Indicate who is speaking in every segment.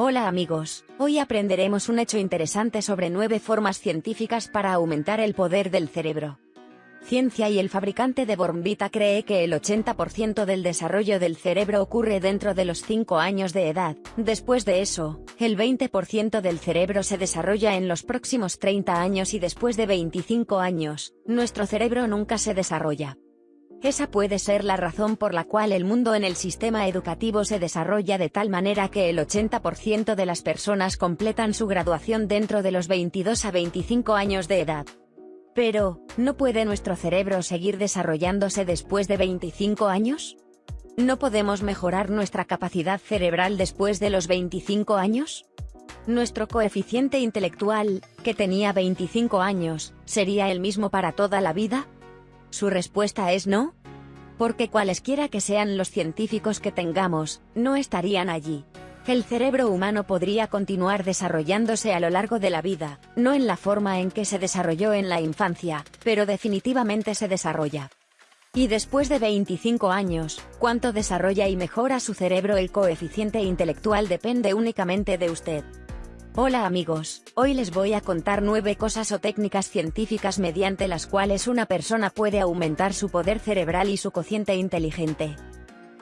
Speaker 1: Hola amigos, hoy aprenderemos un hecho interesante sobre nueve formas científicas para aumentar el poder del cerebro. Ciencia y el fabricante de Bornvita cree que el 80% del desarrollo del cerebro ocurre dentro de los 5 años de edad, después de eso, el 20% del cerebro se desarrolla en los próximos 30 años y después de 25 años, nuestro cerebro nunca se desarrolla. Esa puede ser la razón por la cual el mundo en el sistema educativo se desarrolla de tal manera que el 80% de las personas completan su graduación dentro de los 22 a 25 años de edad. Pero, ¿no puede nuestro cerebro seguir desarrollándose después de 25 años? ¿No podemos mejorar nuestra capacidad cerebral después de los 25 años? Nuestro coeficiente intelectual, que tenía 25 años, ¿sería el mismo para toda la vida? Su respuesta es no. Porque cualesquiera que sean los científicos que tengamos, no estarían allí. El cerebro humano podría continuar desarrollándose a lo largo de la vida, no en la forma en que se desarrolló en la infancia, pero definitivamente se desarrolla. Y después de 25 años, cuánto desarrolla y mejora su cerebro el coeficiente intelectual depende únicamente de usted. Hola amigos, hoy les voy a contar 9 cosas o técnicas científicas mediante las cuales una persona puede aumentar su poder cerebral y su cociente inteligente.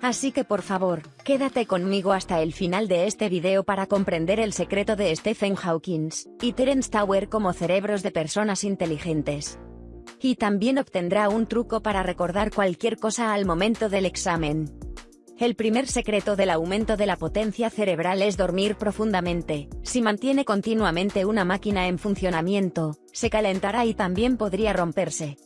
Speaker 1: Así que por favor, quédate conmigo hasta el final de este video para comprender el secreto de Stephen Hawking y Terence Tower como cerebros de personas inteligentes. Y también obtendrá un truco para recordar cualquier cosa al momento del examen. El primer secreto del aumento de la potencia cerebral es dormir profundamente. Si mantiene continuamente una máquina en funcionamiento, se calentará y también podría romperse.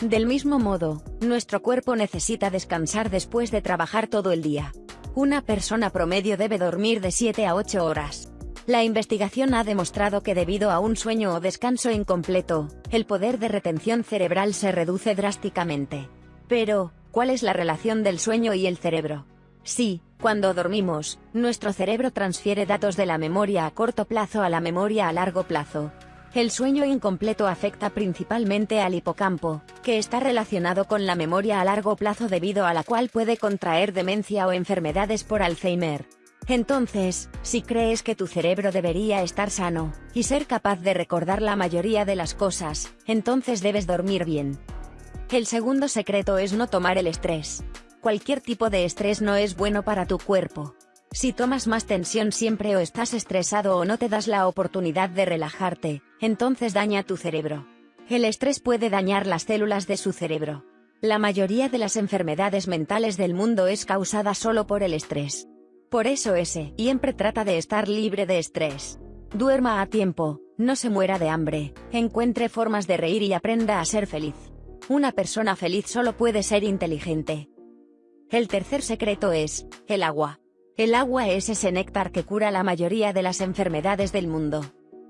Speaker 1: Del mismo modo, nuestro cuerpo necesita descansar después de trabajar todo el día. Una persona promedio debe dormir de 7 a 8 horas. La investigación ha demostrado que debido a un sueño o descanso incompleto, el poder de retención cerebral se reduce drásticamente. Pero, ¿Cuál es la relación del sueño y el cerebro? Sí, cuando dormimos, nuestro cerebro transfiere datos de la memoria a corto plazo a la memoria a largo plazo. El sueño incompleto afecta principalmente al hipocampo, que está relacionado con la memoria a largo plazo debido a la cual puede contraer demencia o enfermedades por Alzheimer. Entonces, si crees que tu cerebro debería estar sano, y ser capaz de recordar la mayoría de las cosas, entonces debes dormir bien. El segundo secreto es no tomar el estrés. Cualquier tipo de estrés no es bueno para tu cuerpo. Si tomas más tensión siempre o estás estresado o no te das la oportunidad de relajarte, entonces daña tu cerebro. El estrés puede dañar las células de su cerebro. La mayoría de las enfermedades mentales del mundo es causada solo por el estrés. Por eso ese, siempre trata de estar libre de estrés. Duerma a tiempo, no se muera de hambre, encuentre formas de reír y aprenda a ser feliz. Una persona feliz solo puede ser inteligente. El tercer secreto es, el agua. El agua es ese néctar que cura la mayoría de las enfermedades del mundo.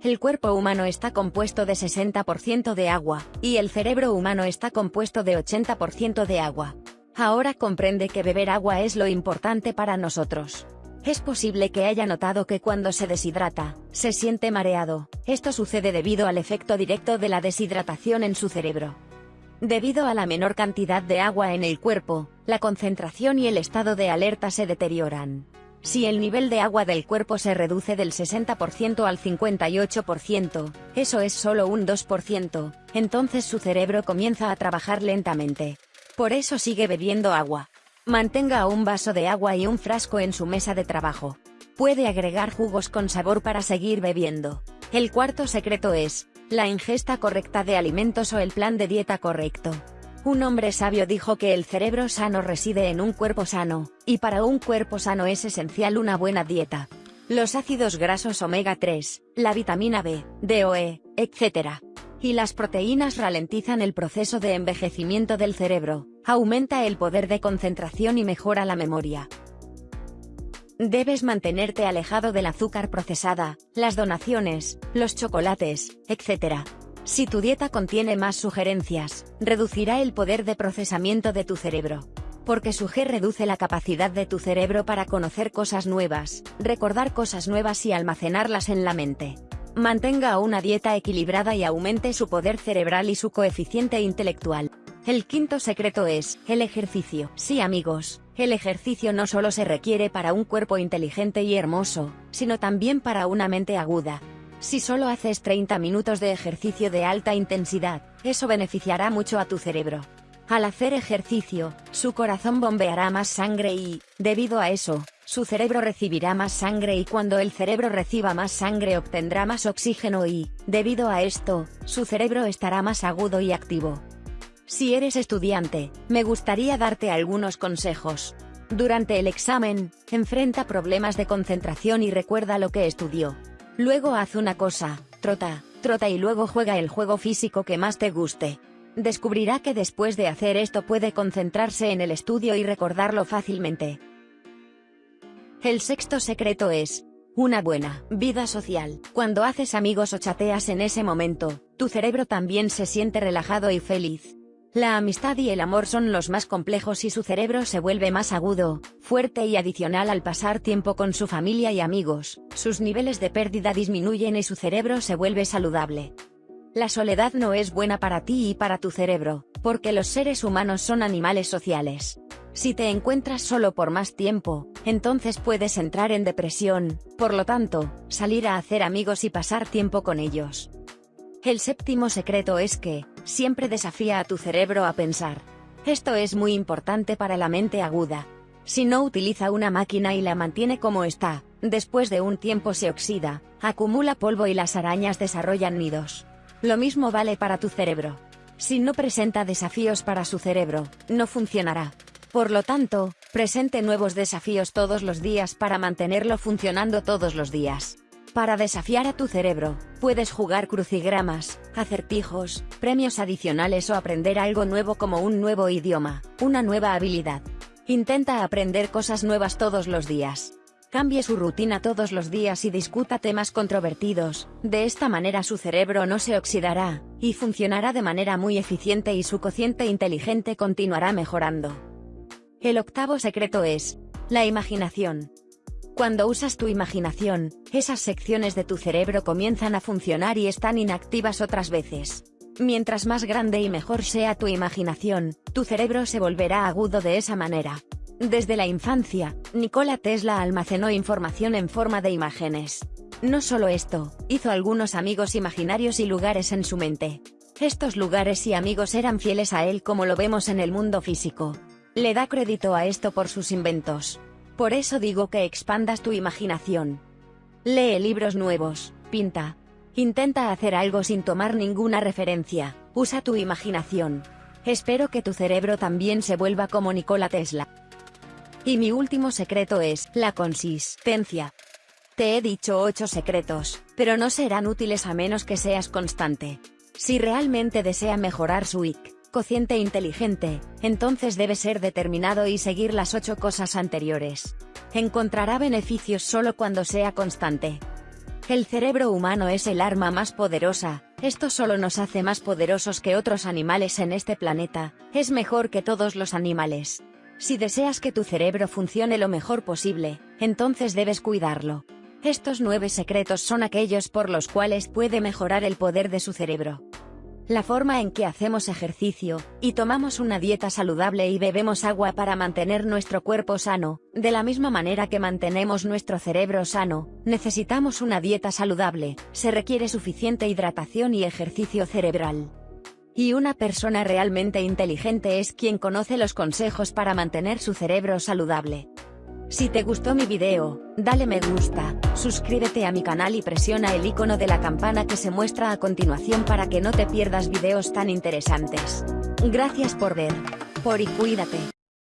Speaker 1: El cuerpo humano está compuesto de 60% de agua, y el cerebro humano está compuesto de 80% de agua. Ahora comprende que beber agua es lo importante para nosotros. Es posible que haya notado que cuando se deshidrata, se siente mareado. Esto sucede debido al efecto directo de la deshidratación en su cerebro. Debido a la menor cantidad de agua en el cuerpo, la concentración y el estado de alerta se deterioran. Si el nivel de agua del cuerpo se reduce del 60% al 58%, eso es solo un 2%, entonces su cerebro comienza a trabajar lentamente. Por eso sigue bebiendo agua. Mantenga un vaso de agua y un frasco en su mesa de trabajo. Puede agregar jugos con sabor para seguir bebiendo. El cuarto secreto es, la ingesta correcta de alimentos o el plan de dieta correcto. Un hombre sabio dijo que el cerebro sano reside en un cuerpo sano, y para un cuerpo sano es esencial una buena dieta. Los ácidos grasos omega 3, la vitamina B, DOE, etc. Y las proteínas ralentizan el proceso de envejecimiento del cerebro, aumenta el poder de concentración y mejora la memoria. Debes mantenerte alejado del azúcar procesada, las donaciones, los chocolates, etc. Si tu dieta contiene más sugerencias, reducirá el poder de procesamiento de tu cerebro. Porque su G reduce la capacidad de tu cerebro para conocer cosas nuevas, recordar cosas nuevas y almacenarlas en la mente. Mantenga una dieta equilibrada y aumente su poder cerebral y su coeficiente intelectual. El quinto secreto es, el ejercicio. Sí amigos, el ejercicio no solo se requiere para un cuerpo inteligente y hermoso, sino también para una mente aguda. Si solo haces 30 minutos de ejercicio de alta intensidad, eso beneficiará mucho a tu cerebro. Al hacer ejercicio, su corazón bombeará más sangre y, debido a eso, su cerebro recibirá más sangre y cuando el cerebro reciba más sangre obtendrá más oxígeno y, debido a esto, su cerebro estará más agudo y activo. Si eres estudiante, me gustaría darte algunos consejos. Durante el examen, enfrenta problemas de concentración y recuerda lo que estudió. Luego haz una cosa, trota, trota y luego juega el juego físico que más te guste. Descubrirá que después de hacer esto puede concentrarse en el estudio y recordarlo fácilmente. El sexto secreto es, una buena vida social. Cuando haces amigos o chateas en ese momento, tu cerebro también se siente relajado y feliz. La amistad y el amor son los más complejos y su cerebro se vuelve más agudo, fuerte y adicional al pasar tiempo con su familia y amigos, sus niveles de pérdida disminuyen y su cerebro se vuelve saludable. La soledad no es buena para ti y para tu cerebro, porque los seres humanos son animales sociales. Si te encuentras solo por más tiempo, entonces puedes entrar en depresión, por lo tanto, salir a hacer amigos y pasar tiempo con ellos. El séptimo secreto es que, siempre desafía a tu cerebro a pensar. Esto es muy importante para la mente aguda. Si no utiliza una máquina y la mantiene como está, después de un tiempo se oxida, acumula polvo y las arañas desarrollan nidos. Lo mismo vale para tu cerebro. Si no presenta desafíos para su cerebro, no funcionará. Por lo tanto, presente nuevos desafíos todos los días para mantenerlo funcionando todos los días. Para desafiar a tu cerebro, puedes jugar crucigramas, acertijos, premios adicionales o aprender algo nuevo como un nuevo idioma, una nueva habilidad. Intenta aprender cosas nuevas todos los días. Cambie su rutina todos los días y discuta temas controvertidos, de esta manera su cerebro no se oxidará, y funcionará de manera muy eficiente y su cociente inteligente continuará mejorando. El octavo secreto es, la imaginación. Cuando usas tu imaginación, esas secciones de tu cerebro comienzan a funcionar y están inactivas otras veces. Mientras más grande y mejor sea tu imaginación, tu cerebro se volverá agudo de esa manera. Desde la infancia, Nikola Tesla almacenó información en forma de imágenes. No solo esto, hizo algunos amigos imaginarios y lugares en su mente. Estos lugares y amigos eran fieles a él como lo vemos en el mundo físico. Le da crédito a esto por sus inventos. Por eso digo que expandas tu imaginación. Lee libros nuevos, pinta. Intenta hacer algo sin tomar ninguna referencia, usa tu imaginación. Espero que tu cerebro también se vuelva como Nikola Tesla. Y mi último secreto es, la consistencia. Te he dicho 8 secretos, pero no serán útiles a menos que seas constante. Si realmente desea mejorar su IQ, cociente inteligente, entonces debe ser determinado y seguir las ocho cosas anteriores. Encontrará beneficios solo cuando sea constante. El cerebro humano es el arma más poderosa, esto solo nos hace más poderosos que otros animales en este planeta, es mejor que todos los animales. Si deseas que tu cerebro funcione lo mejor posible, entonces debes cuidarlo. Estos nueve secretos son aquellos por los cuales puede mejorar el poder de su cerebro la forma en que hacemos ejercicio, y tomamos una dieta saludable y bebemos agua para mantener nuestro cuerpo sano, de la misma manera que mantenemos nuestro cerebro sano, necesitamos una dieta saludable, se requiere suficiente hidratación y ejercicio cerebral. Y una persona realmente inteligente es quien conoce los consejos para mantener su cerebro saludable. Si te gustó mi video, dale me gusta, suscríbete a mi canal y presiona el icono de la campana que se muestra a continuación para que no te pierdas videos tan interesantes. Gracias por ver. Por y cuídate.